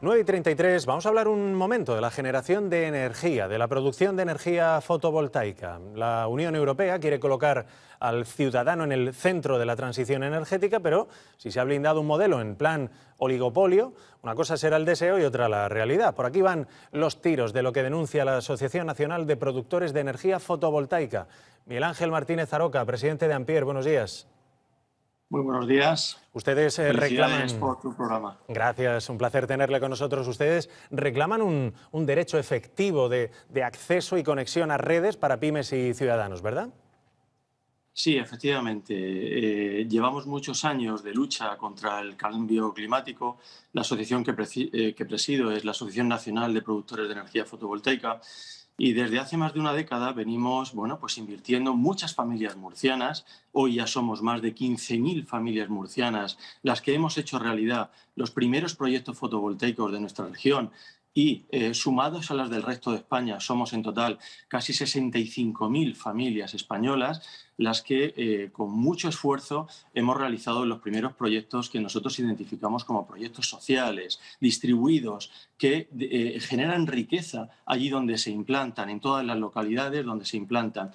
9 y 33, vamos a hablar un momento de la generación de energía, de la producción de energía fotovoltaica. La Unión Europea quiere colocar al ciudadano en el centro de la transición energética, pero si se ha blindado un modelo en plan oligopolio, una cosa será el deseo y otra la realidad. Por aquí van los tiros de lo que denuncia la Asociación Nacional de Productores de Energía Fotovoltaica. Miguel Ángel Martínez Aroca, presidente de Ampier, buenos días. Muy buenos días. Ustedes eh, reclaman... por tu programa. Gracias, un placer tenerle con nosotros. Ustedes reclaman un, derecho efectivo de, acceso y conexión a redes para pymes y ciudadanos, ¿verdad? Sí, efectivamente. Eh, llevamos muchos años de lucha contra el cambio climático. La asociación que, eh, que presido es la Asociación Nacional de Productores de Energía Fotovoltaica y desde hace más de una década venimos bueno, pues invirtiendo muchas familias murcianas. Hoy ya somos más de 15.000 familias murcianas las que hemos hecho realidad los primeros proyectos fotovoltaicos de nuestra región y eh, sumados a las del resto de España somos en total casi 65.000 familias españolas las que eh, con mucho esfuerzo hemos realizado los primeros proyectos que nosotros identificamos como proyectos sociales, distribuidos, que eh, generan riqueza allí donde se implantan, en todas las localidades donde se implantan.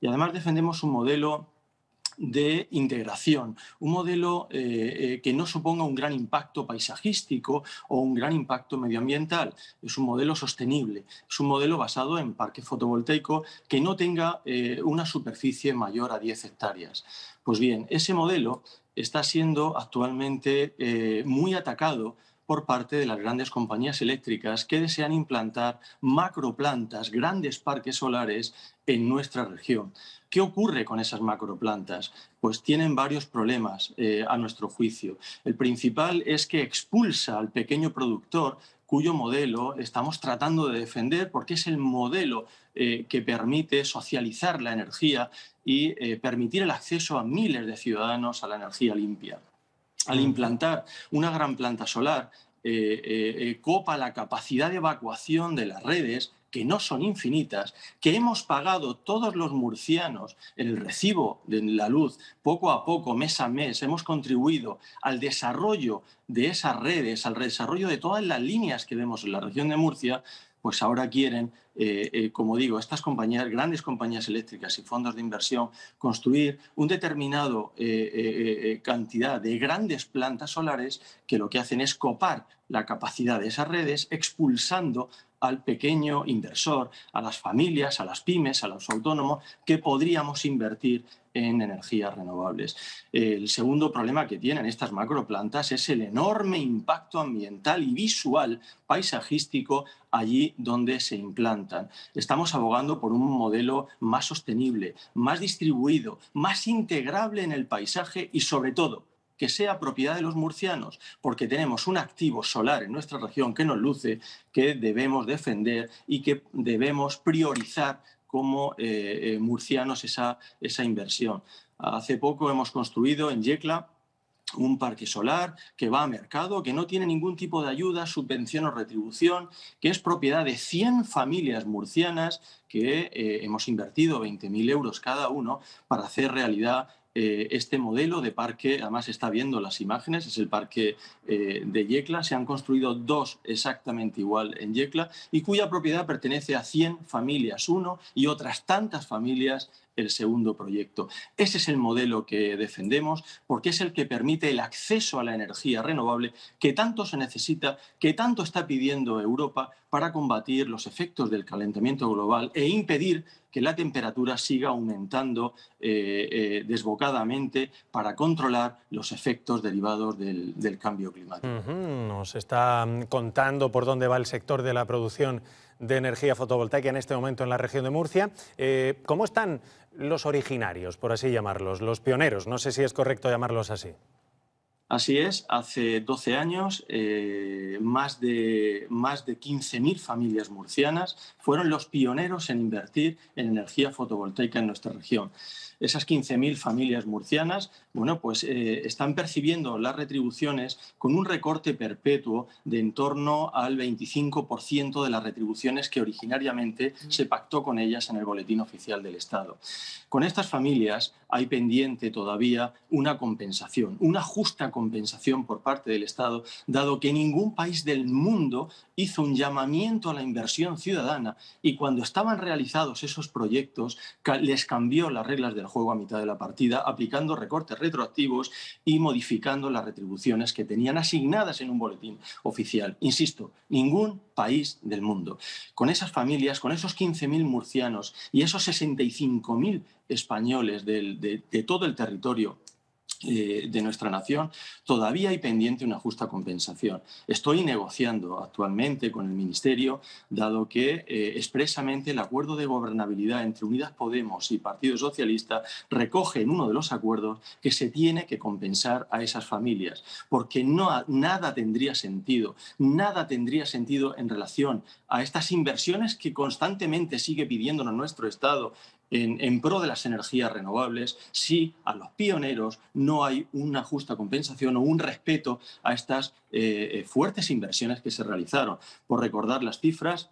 Y además defendemos un modelo de integración, un modelo eh, eh, que no suponga un gran impacto paisajístico o un gran impacto medioambiental. Es un modelo sostenible, es un modelo basado en parque fotovoltaico que no tenga eh, una superficie mayor a 10 hectáreas. Pues bien, ese modelo está siendo actualmente muy atacado por parte de las grandes compañías eléctricas que desean implantar macroplantas, grandes parques solares en nuestra región. ¿Qué ocurre con esas macroplantas? Pues tienen varios problemas eh, a nuestro juicio. El principal es que expulsa al pequeño productor cuyo modelo estamos tratando de defender porque es el modelo eh, que permite socializar la energía y eh, permitir el acceso a miles de ciudadanos a la energía limpia al implantar una gran planta solar, eh, eh, eh, copa la capacidad de evacuación de las redes, que no son infinitas, que hemos pagado todos los murcianos en el recibo de la luz, poco a poco, mes a mes, hemos contribuido al desarrollo de esas redes, al desarrollo de todas las líneas que vemos en la región de Murcia, pues ahora quieren, eh, eh, como digo, estas compañías, grandes compañías eléctricas y fondos de inversión, construir un determinado eh, cantidad de grandes plantas solares que lo que hacen es copar la capacidad de esas redes, expulsando al pequeño inversor, a las familias, a las pymes, a los autónomos, que podríamos invertir en energías renovables. El segundo problema que tienen estas macroplantas es el enorme impacto ambiental y visual paisajístico allí donde se implantan. Estamos abogando por un modelo más sostenible, más distribuido, más integrable en el paisaje y sobre todo que sea propiedad de los murcianos, porque tenemos un activo solar en nuestra región que nos luce, que debemos defender y que debemos priorizar como eh, eh, murcianos esa, esa inversión. Hace poco hemos construido en Yecla un parque solar que va a mercado, que no tiene ningún tipo de ayuda, subvención o retribución, que es propiedad de 100 familias murcianas que eh, hemos invertido 20.000 euros cada uno para hacer realidad eh, este modelo de parque, además está viendo las imágenes, es el parque eh, de Yecla, se han construido dos exactamente igual en Yecla y cuya propiedad pertenece a 100 familias, uno y otras tantas familias el segundo proyecto. Ese es el modelo que defendemos porque es el que permite el acceso a la energía renovable que tanto se necesita, que tanto está pidiendo Europa para combatir los efectos del calentamiento global e impedir que la temperatura siga aumentando eh, eh, desbocadamente para controlar los efectos derivados del, cambio climático. Nos está contando por dónde va el sector de la producción de energía fotovoltaica en este momento en la región de Murcia. Eh, ¿Cómo están los originarios, por así llamarlos, los pioneros? No sé si es correcto llamarlos así. Así es, hace 12 años eh, más de, más de 15.000 familias murcianas fueron los pioneros en invertir en energía fotovoltaica en nuestra región esas 15.000 familias murcianas, bueno, pues eh, están percibiendo las retribuciones con un recorte perpetuo de en torno al 25% de las retribuciones que originariamente se pactó con ellas en el Boletín Oficial del Estado. Con estas familias hay pendiente todavía una compensación, una justa compensación compensación por parte del Estado, dado que ningún país del mundo hizo un llamamiento a la inversión ciudadana y cuando estaban realizados esos proyectos les cambió las reglas del juego a mitad de la partida, aplicando recortes retroactivos y modificando las retribuciones que tenían asignadas en un boletín oficial. Insisto, ningún país del mundo. Con esas familias, con esos 15.000 murcianos y esos 65.000 españoles de, de todo el territorio eh, de nuestra nación, todavía hay pendiente una justa compensación. Estoy negociando actualmente con el Ministerio, dado que eh, expresamente el acuerdo de gobernabilidad entre Unidas Podemos y Partido Socialista recoge en uno de los acuerdos que se tiene que compensar a esas familias, porque no, nada tendría sentido, nada tendría sentido en relación a estas inversiones que constantemente sigue pidiéndonos nuestro Estado en, pro de las energías renovables si a los pioneros no hay una justa compensación o un respeto a estas eh, eh, fuertes inversiones que se realizaron. Por recordar las cifras,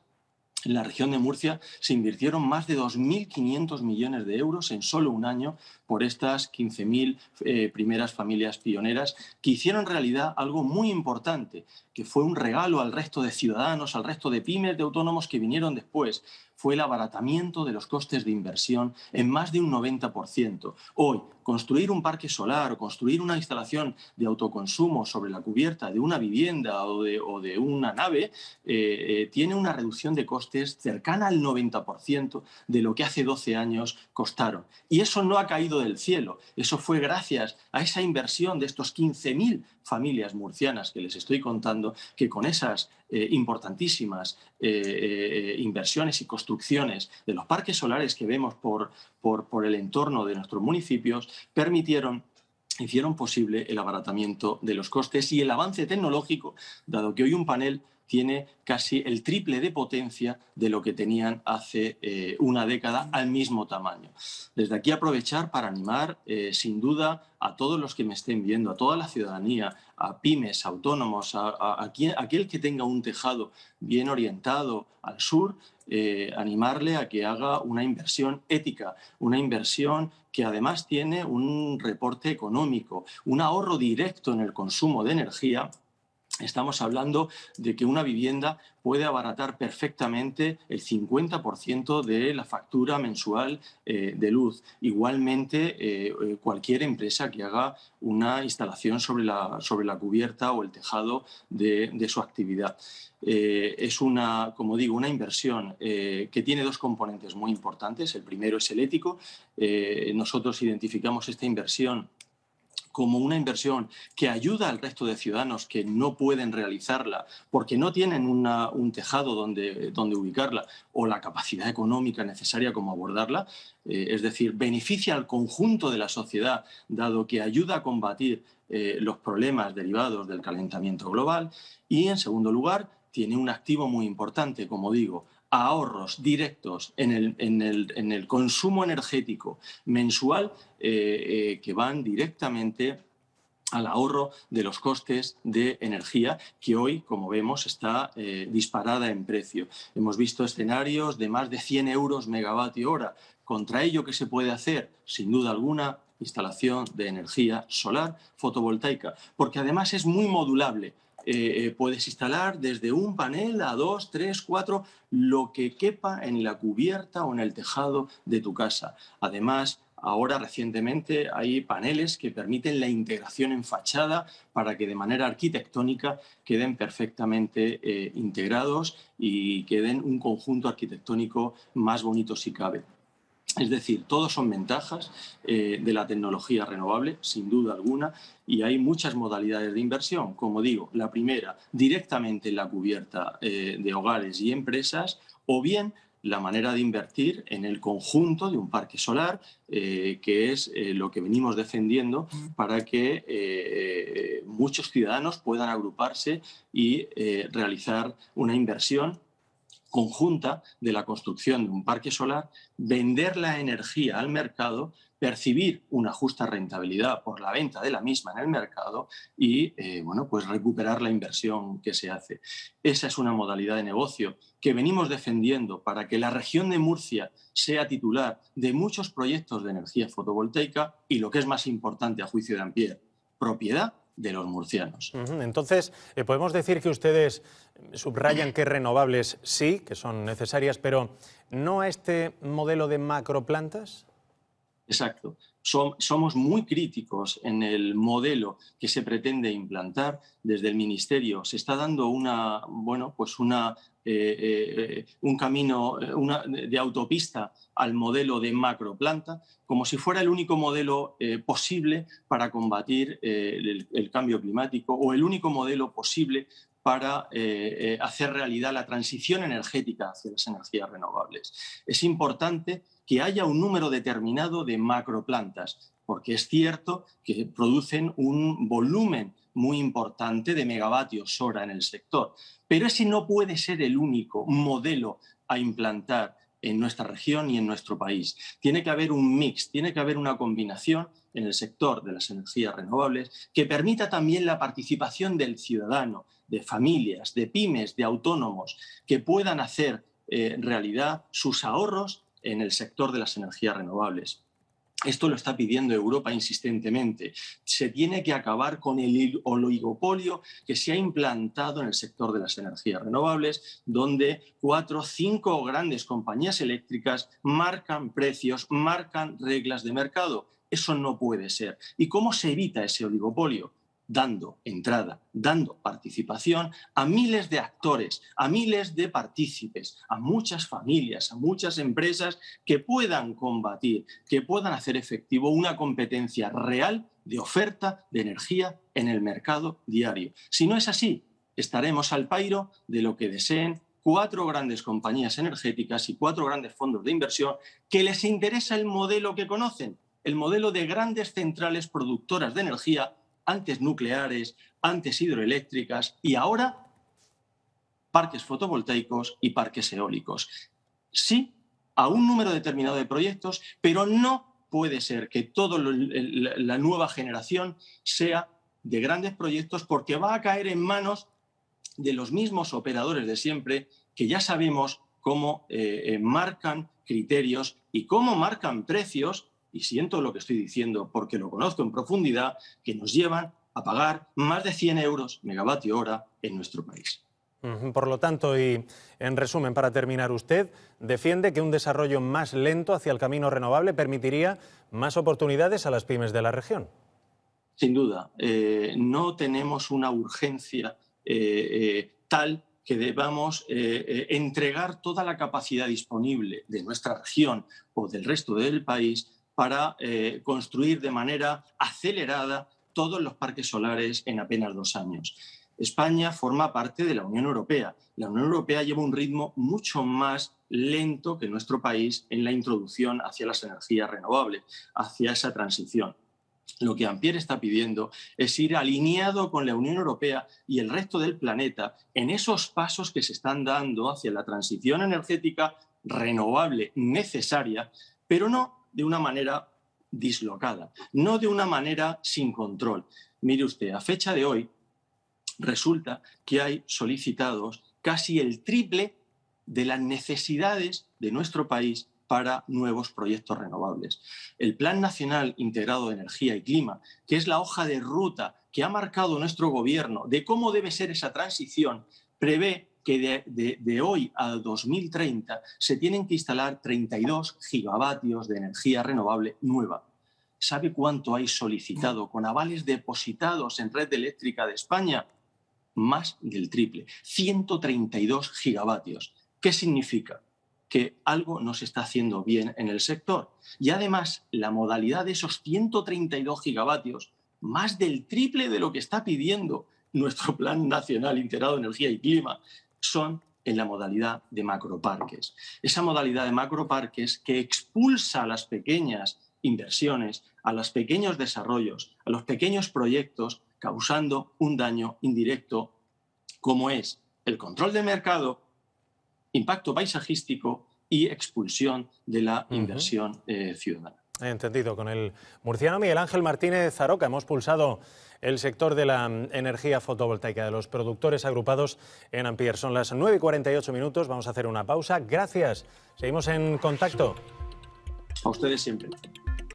en la región de Murcia se invirtieron más de 2.500 millones de euros en solo un año por estas 15.000 eh, primeras familias pioneras que hicieron realidad algo muy importante, que fue un regalo al resto de ciudadanos, al resto de pymes, de autónomos que vinieron después, fue el abaratamiento de los costes de inversión en más de un 90%. Hoy, construir un parque solar o construir una instalación de autoconsumo sobre la cubierta de una vivienda o de, una nave eh, eh, tiene una reducción de costes cercana al 90% de lo que hace 12 años costaron. Y eso no ha caído del cielo, eso fue gracias a esa inversión de estos 15.000 familias murcianas que les estoy contando, que con esas eh, importantísimas inversiones y construcciones de los parques solares que vemos por, por el entorno de nuestros municipios, permitieron hicieron posible el abaratamiento de los costes y el avance tecnológico, dado que hoy un panel tiene casi el triple de potencia de lo que tenían hace eh, una década al mismo tamaño. Desde aquí aprovechar para animar, eh, sin duda, a todos los que me estén viendo, a toda la ciudadanía, a pymes, autónomos, a, aquel que tenga un tejado bien orientado al sur, eh, animarle a que haga una inversión ética, una inversión que además tiene un reporte económico, un ahorro directo en el consumo de energía estamos hablando de que una vivienda puede abaratar perfectamente el 50% de la factura mensual eh, de luz. Igualmente, eh, eh, cualquier empresa que haga una instalación sobre la, sobre la cubierta o el tejado de, de su actividad. es una, como digo, una inversión que tiene dos componentes muy importantes. El primero es el ético. nosotros identificamos esta inversión como una inversión que ayuda al resto de ciudadanos que no pueden realizarla porque no tienen un tejado donde, donde ubicarla o la capacidad económica necesaria como abordarla, eh, es decir, beneficia al conjunto de la sociedad dado que ayuda a combatir eh, los problemas derivados del calentamiento global. Y, en segundo lugar, tiene un activo muy importante, como digo, ahorros directos en el, en el, en el consumo energético mensual eh, eh, que van directamente al ahorro de los costes de energía que hoy, como vemos, está eh, disparada en precio. Hemos visto escenarios de más de 100 euros megavatio hora. Contra ello, ¿qué se puede hacer? Sin duda alguna, instalación de energía solar fotovoltaica, porque además es muy modulable. Eh, eh, puedes instalar desde un panel a dos, tres, cuatro, lo que quepa en la cubierta o en el tejado de tu casa. Además, ahora recientemente hay paneles que permiten la integración en fachada para que de manera arquitectónica queden perfectamente eh, integrados y queden un conjunto arquitectónico más bonito si cabe. Es decir, todos son ventajas eh, de la tecnología renovable, sin duda alguna, y hay muchas modalidades de inversión. Como digo, la primera, directamente en la cubierta eh, de hogares y empresas, o bien la manera de invertir en el conjunto de un parque solar, eh, que es lo que venimos defendiendo para que muchos ciudadanos puedan agruparse y realizar una inversión conjunta de la construcción de un parque solar, vender la energía al mercado, percibir una justa rentabilidad por la venta de la misma en el mercado y eh, bueno, pues recuperar la inversión que se hace. Esa es una modalidad de negocio que venimos defendiendo para que la región de Murcia sea titular de muchos proyectos de energía fotovoltaica y lo que es más importante a juicio de Ampier, propiedad de los murcianos. Entonces, eh, podemos decir que ustedes subrayan que renovables sí, que son necesarias, pero no a este modelo de macroplantas. Exacto. somos muy críticos en el modelo que se pretende implantar desde el Ministerio. Se está dando una, bueno, pues una, eh, eh, un camino de autopista al modelo de macroplanta, como si fuera el único modelo posible para combatir el, cambio climático o el único modelo posible para hacer realidad la transición energética hacia las energías renovables. Es importante que haya un número determinado de macroplantas, porque es cierto que producen un volumen muy importante de megavatios hora en el sector. Pero ese no puede ser el único modelo a implantar en nuestra región y en nuestro país. Tiene que haber un mix, tiene que haber una combinación en el sector de las energías renovables que permita también la participación del ciudadano, de familias, de pymes, de autónomos, que puedan hacer eh, realidad sus ahorros en el sector de las energías renovables. Esto lo está pidiendo Europa insistentemente. Se tiene que acabar con el oligopolio que se ha implantado en el sector de las energías renovables, donde cuatro o cinco grandes compañías eléctricas marcan precios, marcan reglas de mercado. Eso no puede ser. ¿Y cómo se evita ese oligopolio? Dando entrada, dando participación a miles de actores, a miles de partícipes, a muchas familias, a muchas empresas que puedan combatir, que puedan hacer efectivo una competencia real de oferta de energía en el mercado diario. Si no es así, estaremos al pairo de lo que deseen cuatro grandes compañías energéticas y cuatro grandes fondos de inversión que les interesa el modelo que conocen, el modelo de grandes centrales productoras de energía antes nucleares, antes hidroeléctricas y ahora parques fotovoltaicos y parques eólicos. Sí, a un número determinado de proyectos, pero no puede ser que toda la nueva generación sea de grandes proyectos porque va a caer en manos de los mismos operadores de siempre que ya sabemos cómo eh, eh, marcan criterios y cómo marcan precios y siento lo que estoy diciendo porque lo conozco en profundidad, que nos llevan a pagar más de 100 euros megavatio hora en nuestro país. Por lo tanto, y en resumen, para terminar, usted defiende que un desarrollo más lento hacia el camino renovable permitiría más oportunidades a las pymes de la región. Sin duda. Eh, no tenemos una urgencia eh, eh, tal que debamos entregar toda la capacidad disponible de nuestra región o del resto del país para eh, construir de manera acelerada todos los parques solares en apenas dos años. España forma parte de la Unión Europea. La Unión Europea lleva un ritmo mucho más lento que nuestro país en la introducción hacia las energías renovables, hacia esa transición. Lo que Ampier está pidiendo es ir alineado con la Unión Europea y el resto del planeta en esos pasos que se están dando hacia la transición energética renovable necesaria, pero no de una manera dislocada, no de una manera sin control. Mire usted, a fecha de hoy resulta que hay solicitados casi el triple de las necesidades de nuestro país para nuevos proyectos renovables. El Plan Nacional Integrado de Energía y Clima, que es la hoja de ruta que ha marcado nuestro gobierno de cómo debe ser esa transición, prevé que de, hoy a 2030 se tienen que instalar 32 gigavatios de energía renovable nueva. ¿Sabe cuánto hay solicitado con avales depositados en red eléctrica de España? Más del triple, 132 gigavatios. ¿Qué significa? que algo no se está haciendo bien en el sector. Y además, la modalidad de esos 132 gigavatios, más del triple de lo que está pidiendo nuestro Plan Nacional Integrado de Energía y Clima, son en la modalidad de macroparques. Esa modalidad de macroparques que expulsa a las pequeñas inversiones, a los pequeños desarrollos, a los pequeños proyectos, causando un daño indirecto como es el control del mercado, impacto paisajístico y expulsión de la inversión eh, ciudadana. Entendido. Con el murciano Miguel Ángel Martínez Zaroca hemos pulsado el sector de la energía fotovoltaica de los productores agrupados en Ampier. Son las 9 y 48 minutos, vamos a hacer una pausa. Gracias, seguimos en contacto. A ustedes siempre.